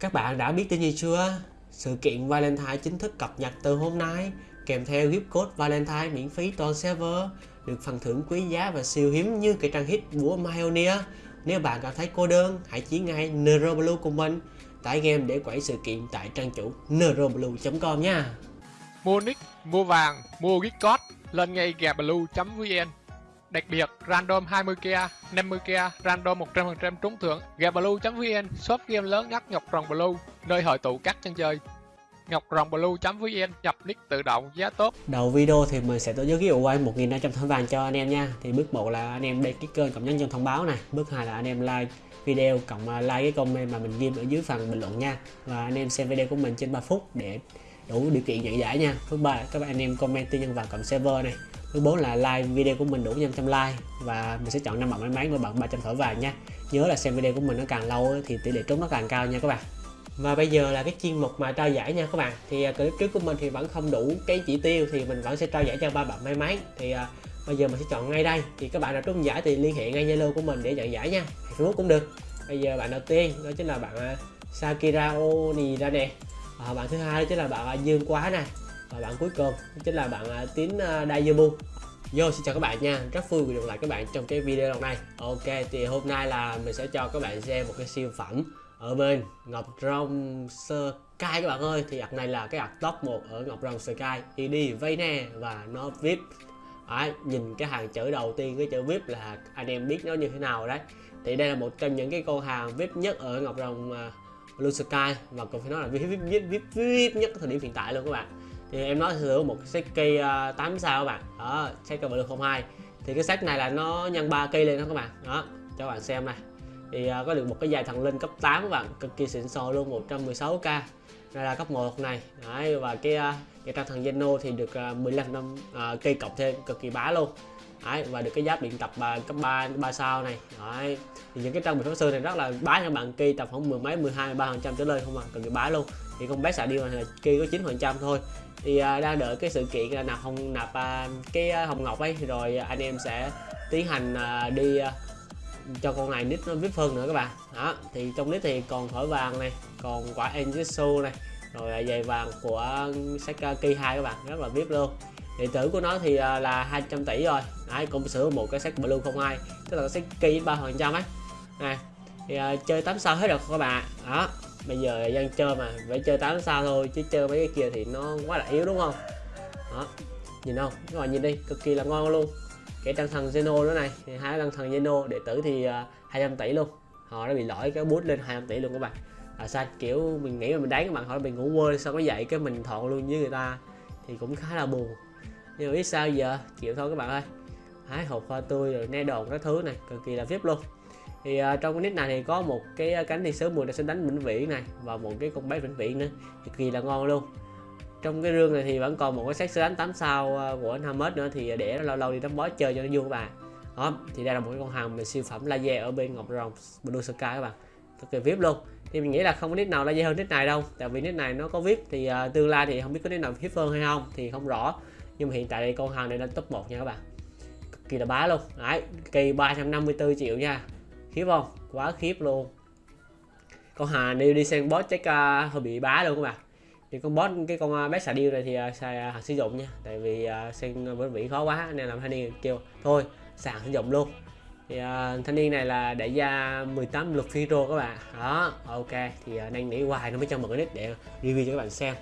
Các bạn đã biết tin gì chưa? Sự kiện Valentine chính thức cập nhật từ hôm nay kèm theo gift code Valentine miễn phí toàn server được phần thưởng quý giá và siêu hiếm như cái trang hit của Pioneer. Nếu bạn cảm thấy cô đơn, hãy chiến ngay Neuroblue của mình tải game để quẩy sự kiện tại trang chủ neuroblue.com nha. Mua nick, mua vàng, mua gift code lên ngay gabblue.vn Đặc biệt, random 20k, 50k, random 100% trúng thưởng. Gabblue.vn, shop game lớn nhất Ngọc Rồng Blue, nơi hội tụ các chân chơi. Ngọc Rồng Blue.vn nhập nick tự động giá tốt. Đầu video thì mình sẽ tổ chức giveaway 1.500 thỏi vàng cho anh em nha. Thì bước 1 là anh em đăng ký kênh cộng nhấn chuông thông báo này. Bước 2 là anh em like video cộng à, like cái comment mà mình ghi ở dưới phần bình luận nha. Và anh em xem video của mình trên 3 phút để đủ điều kiện nhận giải nha. Thứ ba các bạn anh em comment tin nhân vàng cộng server này thứ bốn là like video của mình đủ 500 like và mình sẽ chọn năm bạn may mắn với bạn 300 thỏi vàng nha. Nhớ là xem video của mình nó càng lâu thì tỷ lệ trúng nó càng cao nha các bạn. Và bây giờ là cái chuyên mục mà trao giải nha các bạn. Thì à, clip trước của mình thì vẫn không đủ cái chỉ tiêu thì mình vẫn sẽ trao giải cho ba bạn may mắn. Thì uh, bây giờ mình sẽ chọn ngay đây. Thì các bạn nào trúng giải thì liên hệ ngay zalo của mình để nhận giải nha. Facebook cũng được. Bây giờ bạn đầu tiên đó chính là bạn uh, sakira oni ra nè ờ, à, bạn thứ hai đó chính là bạn uh, dương quá nè và bạn cuối cùng chính là bạn à, tín uh, Dayabu Yo xin chào các bạn nha. Rất vui được lại các bạn trong cái video lần này. Ok thì hôm nay là mình sẽ cho các bạn xem một cái siêu phẩm ở bên Ngọc Rồng Sky các bạn ơi. Thì ạc này là cái ạc top 1 ở Ngọc Rồng Sky thì đi nè và nó VIP. Đấy, nhìn cái hàng chữ đầu tiên cái chữ VIP là anh em biết nó như thế nào đấy. Thì đây là một trong những cái con hàng VIP nhất ở Ngọc Rồng uh, Blue Sky. Và còn phải nói là VIP VIP, VIP, VIP nhất thời điểm hiện tại luôn các bạn thì em nói sử dụng một set cây uh, 8 sao các bạn. Đó set cây blue 02 thì cái set này là nó nhân 3 cây lên đó các bạn. Đó cho các bạn xem này. Thì uh, có được một cái dài thần linh cấp 8 các bạn. Cực kỳ xịn sò luôn 116k đây là cấp 1 này. Đấy, và cái uh, cái trang thần Zeno thì được ờ, uh, 15 năm uh, cây cộng thêm cực kỳ bá luôn. Đấy, và được cái giáp điện tập uh, cấp 3 3 sao này. Đấy. thì những cái trang bị pháp sư này rất là bá các bạn kia tập khoảng mười mấy 12 3 phần trăm trở lên không à cực kỳ bá luôn. Thì con bé xạ điêu này là kia có 9 phần trăm thôi. Thì uh, đang đợi cái sự kiện là nạp hồng nạp uh, cái uh, hồng ngọc ấy rồi anh em sẽ tiến hành uh, đi uh, cho con này nít nó vip hơn nữa các bạn. Đó thì trong nít thì còn thỏi vàng này còn quả Enjitsu này rồi giày vàng của Saki 2 các bạn rất là vip luôn điện tử của nó thì à, là 200 tỷ rồi. Đấy cũng sử một cái set blue không ai tức là cái Saki 3 phần trăm ấy. Này thì uh, chơi 8 sao hết rồi các bạn. Đó bây giờ dân chơi mà phải chơi 8 sao thôi chứ chơi mấy cái kia thì nó quá là yếu đúng không? Đó nhìn không? Các bạn nhìn đi cực kỳ là ngon luôn. Cái tăng thần Zeno nữa này thì hai tăng thần Zeno đệ tử thì à, uh, 200 tỷ luôn. Họ đã bị lỗi cái bút lên 200 tỷ luôn các bạn. Là sao? Kiểu mình nghĩ là mình đánh các bạn hỏi mình ngủ quên sao có dậy cái mình thọn luôn với người ta thì cũng khá là buồn nhưng mà biết sao giờ? Chịu thôi các bạn ơi. Hái hộp hoa tươi rồi ne đồn các thứ này cực kỳ là vip luôn. Thì uh, trong cái nick này thì có một cái à, cánh thiên sứ mùi đã sinh đánh vĩnh viễn này và một cái con bé vĩnh viễn nữa. Cực kỳ là ngon luôn. Trong cái rương này thì vẫn còn một cái xét đánh 8 sao à, của anh Hamed nữa thì để lâu lâu đi đánh boss chơi cho nó vui các bạn. Đó thì đây là một cái con hàng về siêu phẩm laser ở bên ngọc rồng blue sky các bạn. Cực kỳ vip luôn. Thì mình nghĩ là không có nick nào laser hơn nick này đâu tại vì nick này nó có vip thì uh, tương lai thì không biết có nick nào vip hơn hay không thì không rõ nhưng mà hiện tại đây con hàng này lên top 1 nha các bạn. Cực kỳ là bá luôn. Đấy kỳ 354 triệu nha. Khiếp không? Quá khiếp luôn. Con hà đi đi sang boss chắc uh, hơi bị bá luôn các bạn. Thì con boss cái con uh, bé xà điêu này thì uh, xài hàng sử dụng nha. Tại vì uh, sang với vị khó quá nên làm thanh niên kêu thôi sàn sử dụng luôn. Thì uh, thanh niên này là đại gia 18 lượt phiro các bạn. Đó ok. Thì uh, đang nghĩ hoài nó mới cho một cái nick để review cho các bạn xem.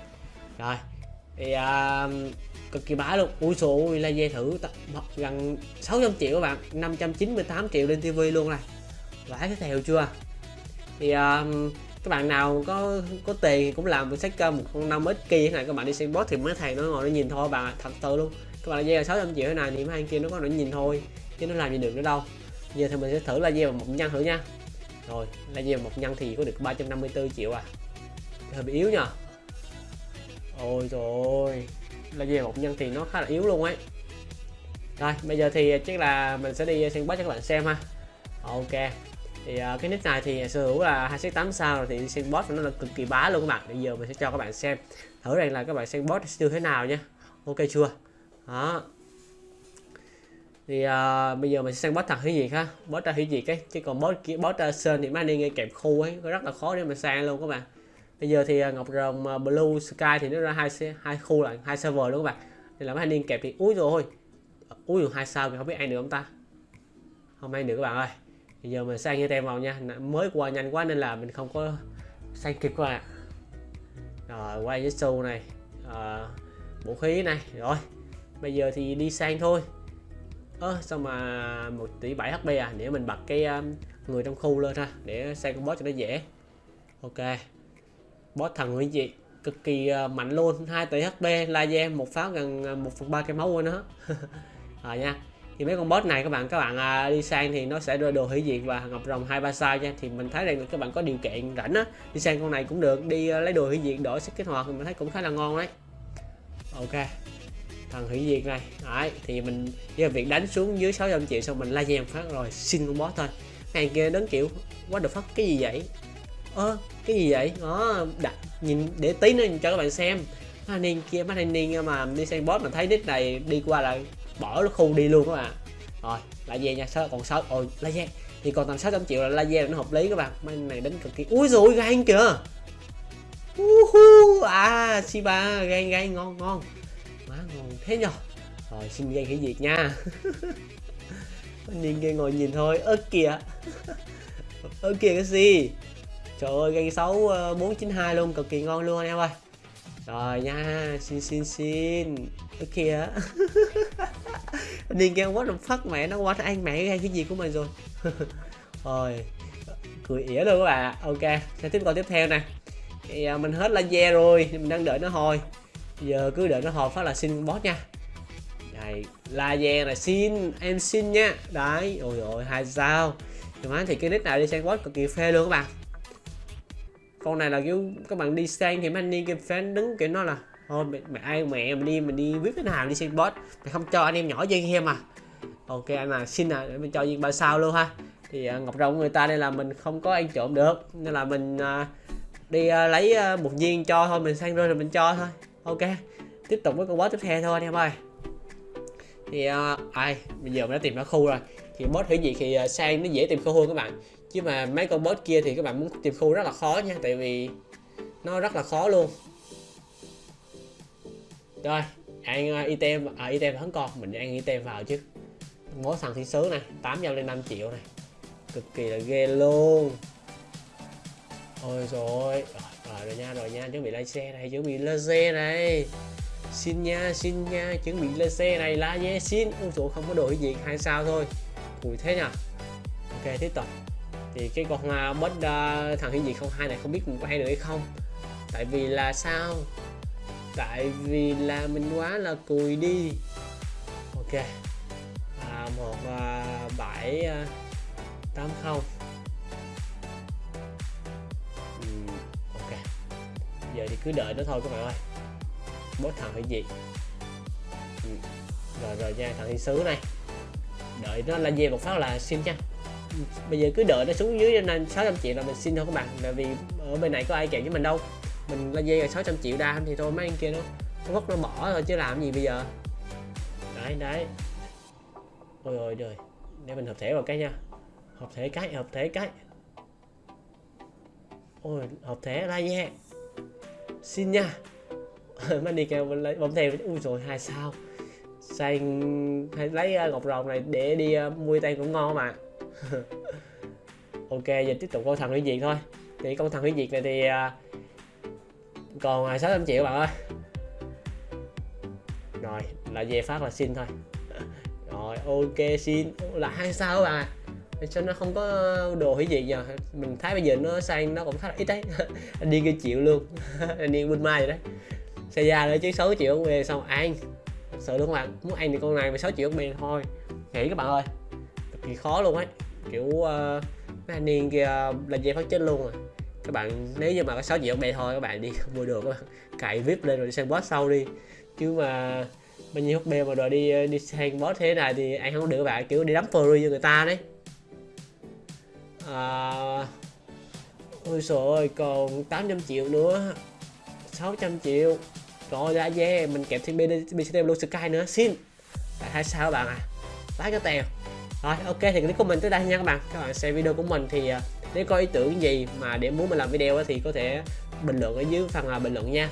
Rồi thì uh, cực kỳ bá luôn. Ui là dây thử gần 600 triệu các bạn 598 triệu lên tivi luôn này. Vãi cái theo chưa? Thì uh, các bạn nào có có tiền thì cũng làm một sách một con năm ít kia này các bạn đi xem boss thì mấy thầy nó ngồi nó nhìn thôi bạn thật sự luôn. Các bạn là 600 triệu thế này thì mấy anh kia nó có nó nhìn thôi chứ nó làm gì được nữa đâu. Giờ thì mình sẽ thử là vào một nhân thử nha. Rồi là dây một nhân thì có được 354 triệu à. Hơi bị yếu nha ôi rồi là về một nhân thì nó khá là yếu luôn ấy. Rồi bây giờ thì chắc là mình sẽ đi xem boss cho các bạn xem ha. Ok. Thì uh, cái nick này thì sở hữu là hai 8 sao rồi thì xem boss nó là cực kỳ bá luôn các bạn. Bây giờ mình sẽ cho các bạn xem thử rằng là các bạn xem boss như thế nào nhé ok chưa? Đó. Thì uh, bây giờ mình sẽ sang boss thật hủy diệt ha. Boss ra hủy diệt ấy chứ còn boss kia boss ra sơn thì mang đi nghe kẹp khu ấy rất là khó để mà sang luôn các bạn bây giờ thì à, ngọc rồng à, blue sky thì nó ra hai hai khu là hai server luôn các bạn. Thì là mấy anh kẹp thì úi rồi úi rồi hai sao thì không biết ai nữa không ta? Không ai nữa các bạn ơi. Bây giờ mình sang như tem vào nha. Mới qua nhanh quá nên là mình không có sang kịp các bạn rồi quay với su này à, vũ khí này. Rồi bây giờ thì đi sang thôi. Ơ sao mà một tỷ 7 hp à? Để mình bật cái um, người trong khu lên ha để sang con boss cho nó dễ. Ok boss thần hủy diệt cực kỳ uh, mạnh luôn. 2 tỷ hp laser một pháo gần ờ, 1 phần 3 cái máu của nó. Rồi nha. Thì mấy con boss này các bạn các bạn à, đi sang thì nó sẽ đưa đồ hủy diệt và ngọc rồng hai ba sao nha. Thì mình thấy rằng là các bạn có điều kiện rảnh á đi sang con này cũng được. Đi à, lấy đồ hủy diệt đổi sức kích hoạt thì mình thấy cũng khá là ngon đấy. Ok. Thằng hủy diệt này. Đấy thì mình giờ việc đánh xuống dưới 600 triệu xong mình laser một phát rồi xin con boss thôi. Hàng kia đứng kiểu quá được phát cái gì vậy? Ơ cái gì vậy? Ờ, Đó đặt nhìn để tí nữa cho các bạn xem. Mấy anh niên kia mấy anh niên mà đi sang boss mà thấy nick này đi qua là bỏ nó khu đi luôn các bạn. Rồi lại về nha sao còn sáu ôi laser thì còn tầm 600 triệu là laser là nó hợp lý các bạn. Mấy này đánh cực kỳ. Ui rồi gan kìa. Uhu, à Shiba gan gan ngon ngon. Má ngon thế nhờ. Rồi xin gan hủy diệt nha. Anh niên kia ngồi nhìn thôi. Ớt kìa. Ớt kìa cái gì? Trời ơi gan 6 uh, 492 luôn cực kỳ ngon luôn anh em ơi. Rồi nha xin xin xin. Ớt kia anh game quá đồng phát mẹ nó quá ăn mẹ cái cái gì của mình rồi. Rồi cười ỉa luôn các bạn ok sẽ tiếp câu tiếp theo nè. Thì à, mình hết laser rồi mình đang đợi nó hồi. Giờ cứ đợi nó hồi phát là xin boss nha. Đây laser là xin em xin nha. Đấy ôi ôi hai sao. Thì thì cái nick này đi sang boss cực kỳ phê luôn các bạn con này là kiểu các bạn đi sang thì mấy anh đi kia fan đứng kiểu nó là thôi mẹ, mẹ ai mẹ mình đi mình đi viết cái nào đi sang boss mày không cho anh em nhỏ chơi em à ok anh à xin à để mình cho viên ba sao luôn ha. Thì à, ngọc rồng người ta đây là mình không có ăn trộm được nên là mình à, đi à, lấy à, một viên cho thôi mình sang rồi mình cho thôi. Ok tiếp tục với con boss tiếp theo thôi anh em ơi. Thì à, ai bây giờ mình đã tìm ra khu rồi. Thì boss thử gì thì à, sang nó dễ tìm khu hơn các bạn chứ mà mấy con boss kia thì các bạn muốn tìm khu rất là khó nha tại vì nó rất là khó luôn. Rồi ăn à, item à item vẫn còn mình ăn item vào chứ. Mỗi thằng thiên sứ này 805 triệu này. Cực kỳ là ghê luôn. Ôi rồi rồi, rồi, nha rồi nha chuẩn bị lên xe này chuẩn bị lên xe này. Xin nha xin nha chuẩn bị lên xe này la nhé xin. Ôi trời không có đồ gì hai sao thôi. Cùi thế nhỉ ok tiếp tục thì cái con uh, boss uh, thằng hiển gì không hai này không biết mình có hay được hay không. Tại vì là sao? Tại vì là mình quá là cùi đi. Ok. À, một à, bảy à, tám không. Ok. Giờ thì cứ đợi nó thôi các bạn ơi. Bốt thằng hay gì Ừm, rồi rồi nha thằng thiên sứ này. Đợi nó lên về một phát là xin nha bây giờ cứ đợi nó xuống dưới nên 600 triệu là mình xin thôi các bạn. Tại vì ở bên này có ai kèm với mình đâu. Mình là dây là 600 triệu đa thì thôi mấy anh kia nó nó vất nó bỏ rồi chứ làm gì bây giờ. Đấy đấy. Ôi ôi trời. Để mình hợp thể vào cái nha. Hợp thể cái hợp thể cái. Ôi hợp thể la nha. Xin nha. Mấy đi kêu lấy bấm theo. Ui rồi hai sao. Sang hay lấy à, uh, ngọc rồng này để đi uh, mua tay cũng ngon mà. ok, giờ tiếp tục con thần hủy diệt thôi. Thì con thần hủy diệt này thì à, còn à, 600 triệu bạn ơi. Rồi, là về phát là xin thôi. Rồi, ok, xin. Là hai sao các bạn à sao nó không có đồ hủy diệt nhờ. Mình thấy bây giờ nó sang, nó cũng khá là ít đấy anh đi kia chịu luôn. Anh đi bên mai rồi đấy. Xe ra nữa chứ 6 triệu về xong ăn. Thật sự luôn các bạn. Muốn ăn thì con này 16 triệu về thôi. Nghĩ các bạn ơi. Cực kỳ khó luôn ấy kiểu uh, mấy anh niên kia lên dây phát chết luôn rồi các bạn nếu như mà có 6 triệu bè thôi các bạn đi không mua được các bạn cày vip lên rồi đi sang boss sau đi. Chứ mà bao nhiêu HP mà rồi đi ờ, đi sang boss thế này thì anh không được các bạn kiểu đi đấm free cho người ta đấy. À, ôi trời ơi còn 800 triệu nữa. 600 triệu. Rồi ra yeah mình kẹp thêm BCT luôn Sky nữa. Xin. Tại hai sao các bạn à? Lái cái tèo rồi, ok, thì clip của mình tới đây nha các bạn. Các bạn xem video của mình thì à, nếu có ý tưởng gì mà để muốn mình làm video thì có thể bình luận ở dưới phần à, bình luận nha.